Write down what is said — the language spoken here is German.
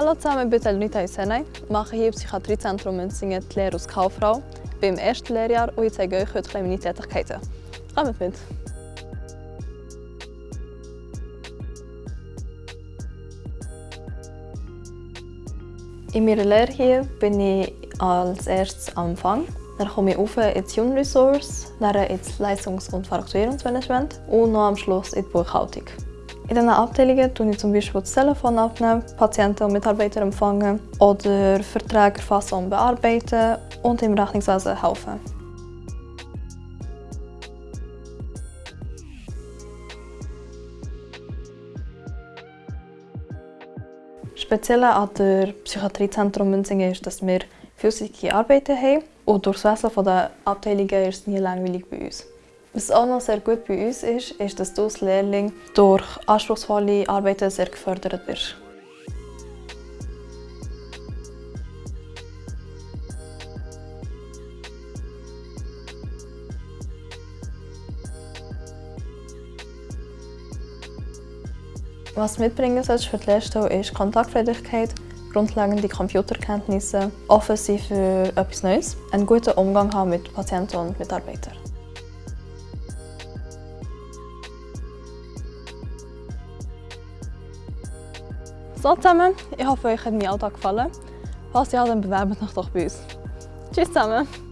Hallo zusammen, ich bin Elnita Isenay, mache hier im Psychiatriezentrum Münzingen die Lehre als Kauffrau. Ich bin im ersten Lehrjahr und ich zeige euch heute meine Tätigkeiten. Kommt mit! In meiner Lehre hier bin ich als erstes am Anfang. Dann komme ich auf ins Human Resource, dann ins Leistungs- und Fakturierungsmanagement und noch am Schluss in die Buchhaltung. In diesen Abteilungen tue ich zum Beispiel das Telefon abnehmen, Patienten und Mitarbeiter empfangen oder Verträge erfassen und bearbeiten und im Rechnungswesen helfen. Speziell an der Psychiatriezentrum Münzingen ist, dass wir vielseitige Arbeiten haben und durch das Wesen der Abteilungen ist es nie langweilig bei uns. Was auch noch sehr gut bei uns ist, ist, dass du als Lehrling durch anspruchsvolle Arbeiten sehr gefördert wirst. Was du mitbringen solltest für die Lehrstelle ist Kontaktfreudigkeit, grundlegende Computerkenntnisse, offen sein für etwas Neues, einen guten Umgang haben mit Patienten und Mitarbeitern. Zusammen, ich hoffe, euch hat mein Alltag gefallen. Falls ja, dann bewerbt euch doch bei uns. Tschüss zusammen!